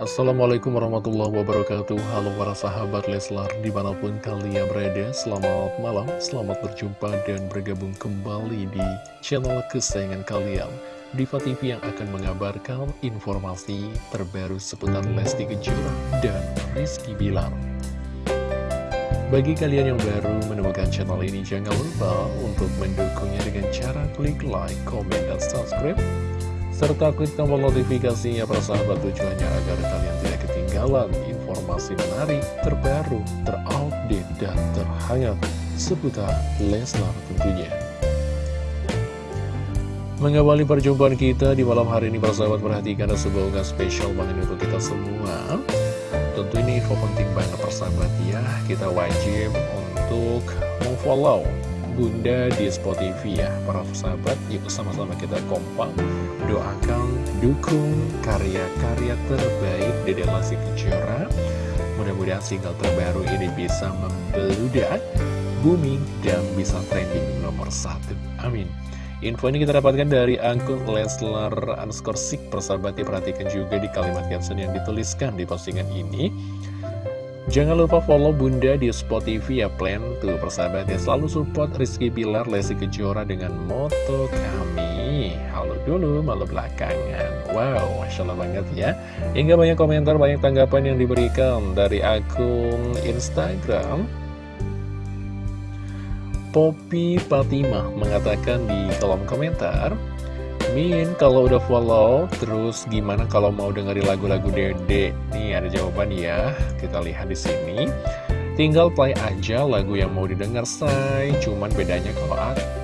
Assalamualaikum warahmatullahi wabarakatuh. Halo para sahabat Leslar di mana pun kalian berada Selamat malam, selamat berjumpa dan bergabung kembali di channel kesayangan kalian. Diva TV yang akan mengabarkan informasi terbaru seputar Lesti Kejora dan Rizky Bilar. Bagi kalian yang baru menemukan channel ini, jangan lupa untuk mendukungnya dengan cara klik like, comment, dan subscribe serta klik tombol notifikasinya persahabat tujuannya agar kalian tidak ketinggalan informasi menarik, terbaru, terupdate, dan terhangat seputar Leslar tentunya. Mengawali perjumpaan kita di malam hari ini persahabat perhatikan ada sebuah unggahan spesial banget untuk kita semua. Tentu ini info penting banget persahabat ya, kita wajib untuk memfollow Bunda di Spotify ya Para sahabat, yuk sama-sama kita kompak Doakan, dukung karya-karya terbaik Dede Lesti Kejora. Mudah-mudahan single terbaru ini bisa membeludak Booming dan bisa trending nomor satu. Amin. Info ini kita dapatkan dari akun Leslar underscore Persahabat perhatikan juga di kalimat caption yang dituliskan di postingan ini Jangan lupa follow Bunda di Spotify ya plan. Tuh persahabat ya. Selalu support Rizky Bilar Lesti Kejora dengan moto kami. Halo dulu malu belakangan. Wow Masya Allah banget ya. Hingga banyak komentar banyak tanggapan yang diberikan dari akun Instagram. Poppy Fatimah mengatakan di kolom komentar Min, kalau udah follow, terus gimana kalau mau dengerin lagu-lagu Dede? Nih ada jawaban ya, kita lihat di sini. Tinggal play aja lagu yang mau didengar, say. Cuman bedanya kalau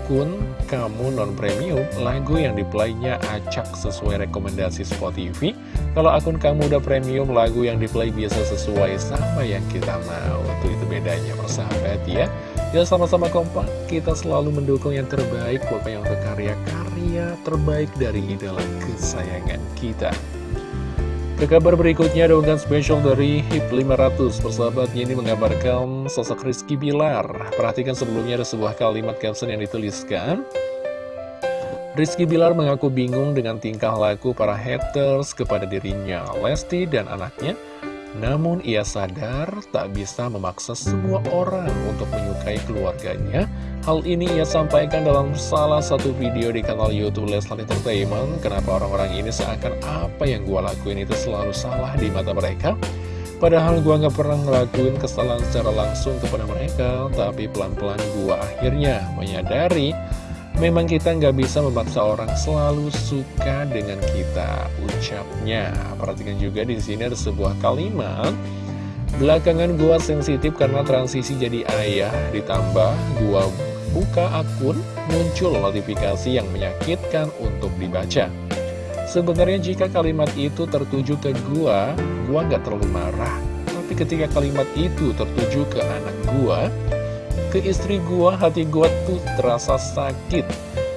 akun kamu non-premium, lagu yang diplaynya acak sesuai rekomendasi Spotify. Kalau akun kamu udah premium, lagu yang diplay biasa sesuai sama yang kita mau. Tuh itu bedanya, persahabat ya. Ya sama-sama kompak, kita selalu mendukung yang terbaik, pokoknya untuk karya-karya terbaik dari idola kesayangan kita. Ke kabar berikutnya ada unggahan spesial dari HIP 500 Persahabatnya ini mengabarkan sosok Rizky Bilar. Perhatikan sebelumnya ada sebuah kalimat caption yang dituliskan. Rizky Bilar mengaku bingung dengan tingkah laku para haters kepada dirinya Lesti dan anaknya. Namun ia sadar tak bisa memaksa semua orang untuk menyukai keluarganya. Hal ini ia sampaikan dalam salah satu video di kanal Youtube Leslar Entertainment. Kenapa orang-orang ini seakan apa yang gua lakuin itu selalu salah di mata mereka? Padahal gua nggak pernah ngelakuin kesalahan secara langsung kepada mereka, tapi pelan-pelan gua akhirnya menyadari Memang kita nggak bisa memaksa orang selalu suka dengan kita ucapnya. Perhatikan juga di sini ada sebuah kalimat. Belakangan gua sensitif karena transisi jadi ayah, ditambah gua buka akun, muncul notifikasi yang menyakitkan untuk dibaca. Sebenarnya jika kalimat itu tertuju ke gua, gua nggak terlalu marah. Tapi ketika kalimat itu tertuju ke anak gua, ke istri gua, hati gua tuh terasa sakit.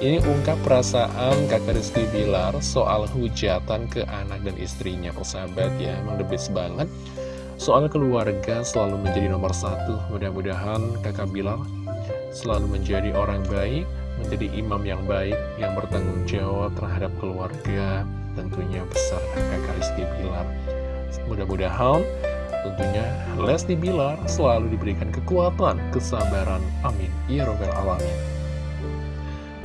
Ini ungkap perasaan kakak Rizky Bilar soal hujatan ke anak dan istrinya, persahabat ya, emang the banget. Soal keluarga selalu menjadi nomor satu, mudah-mudahan kakak Bilar selalu menjadi orang baik, menjadi imam yang baik, yang bertanggung jawab terhadap keluarga, tentunya besar kakak Rizky Bilar. Mudah-mudahan Tentunya Lesti Bilar selalu diberikan kekuatan, kesabaran. Amin. Ya Robbal Alamin.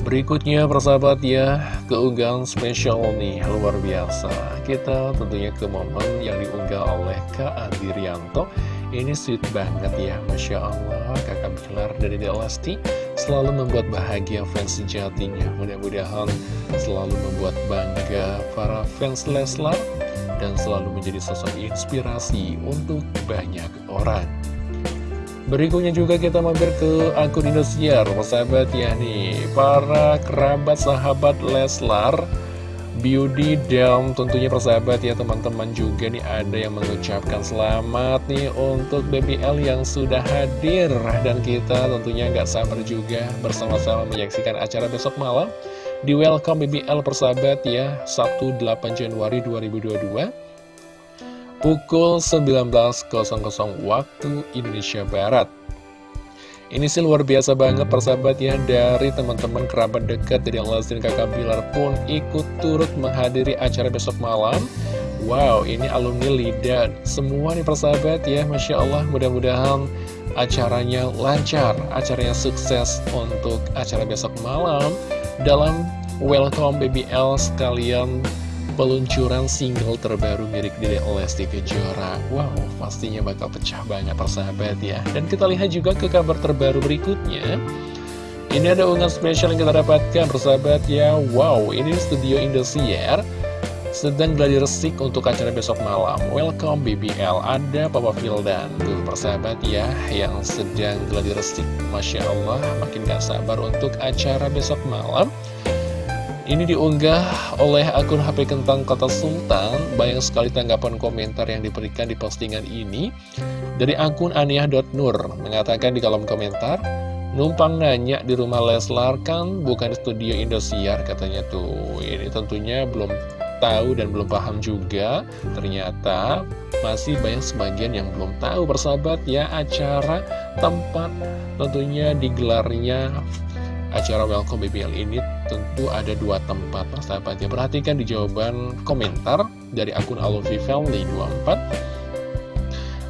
Berikutnya persahabat ya, keunggahan spesial nih, luar biasa. Kita tentunya ke momen yang diunggah oleh Kak Andirianto. Ini sweet banget ya, Masya Allah, kakak Bilar dari Lesti selalu membuat bahagia fans sejatinya. Mudah-mudahan selalu membuat bangga para fans Leslar dan selalu menjadi sosok inspirasi untuk banyak orang. Berikutnya juga kita mampir ke akun Indosiar, sahabat ya nih, para kerabat sahabat Leslar, Beauty dan tentunya persahabat ya teman-teman juga nih ada yang mengucapkan selamat nih untuk BBL yang sudah hadir. Dan kita tentunya nggak sabar juga bersama-sama menyaksikan acara besok malam di Welcome BBL persahabat ya Sabtu 8 Januari 2022 pukul 19.00 waktu Indonesia Barat. Ini sih luar biasa banget persahabat ya dari teman-teman kerabat dekat dari Lesti dan kakak Bilar pun ikut turut menghadiri acara besok malam. Wow, ini alumni LIDA Semua nih persahabat ya Masya Allah mudah-mudahan acaranya lancar Acaranya sukses untuk acara besok malam. Dalam Welcome BBL sekalian peluncuran single terbaru milik Dede Lesti Kejora Wow, pastinya bakal pecah banget persahabat ya. Dan kita lihat juga ke kabar terbaru berikutnya. Ini ada unggahan spesial yang kita dapatkan persahabat ya. Wow, ini studio Indosiar sedang gladi resik untuk acara besok malam. Welcome BBL Ada Papa Fildan Tuh persahabat ya Yang sedang gladi resik. Masya Allah Makin gak sabar untuk acara besok malam ini diunggah oleh akun HP Kentang Kota Sultan. Banyak sekali tanggapan komentar yang diberikan di postingan ini Dari akun aniah.nur Mengatakan di kolom komentar Numpang nanya di rumah Leslar kan bukan studio Indosiar katanya tuh. Ini tentunya belum tahu dan belum paham juga. Ternyata masih banyak sebagian yang belum tahu bersahabat ya Acara tempat tentunya digelarnya acara Welcome BBL ini tentu ada dua tempat persahabatnya Perhatikan di jawaban komentar dari akun Alofi Family 24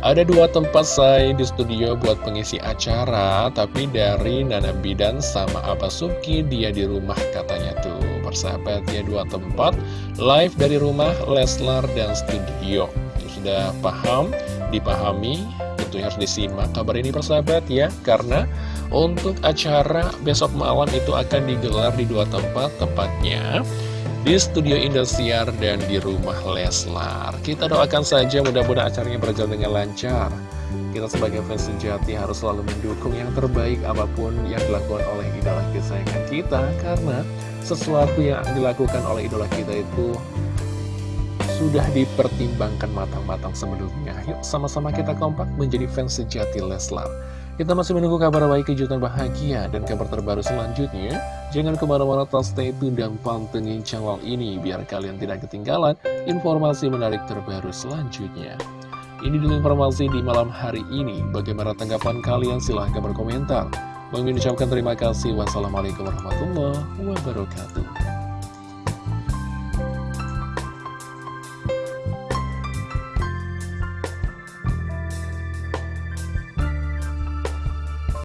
ada dua tempat saya di studio buat pengisi acara Tapi dari Nana Bidan sama Abah Suki dia di rumah katanya tuh. Persahabat ya dua tempat. Live dari rumah Leslar dan studio. Sudah paham, dipahami Tentunya harus disimak kabar ini persahabat ya. Karena untuk acara besok malam itu akan digelar di dua tempat, tepatnya di Studio Indosiar dan di rumah Leslar. Kita doakan saja mudah-mudahan acaranya berjalan dengan lancar. Kita sebagai fans sejati harus selalu mendukung yang terbaik apa pun yang dilakukan oleh idola kesayangan kita karena sesuatu yang dilakukan oleh idola kita itu sudah dipertimbangkan matang-matang sebelumnya. Yuk sama-sama kita kompak menjadi fans sejati Leslar. Kita masih menunggu kabar baik kejutan bahagia dan kabar terbaru selanjutnya. Jangan ke mana-mana, tas stay tune dan pantengin channel ini biar kalian tidak ketinggalan informasi menarik terbaru selanjutnya. Ini dulu informasi di malam hari ini. Bagaimana tanggapan kalian? Silahkan berkomentar. Bang ucapkan terima kasih. Wassalamualaikum warahmatullahi wabarakatuh.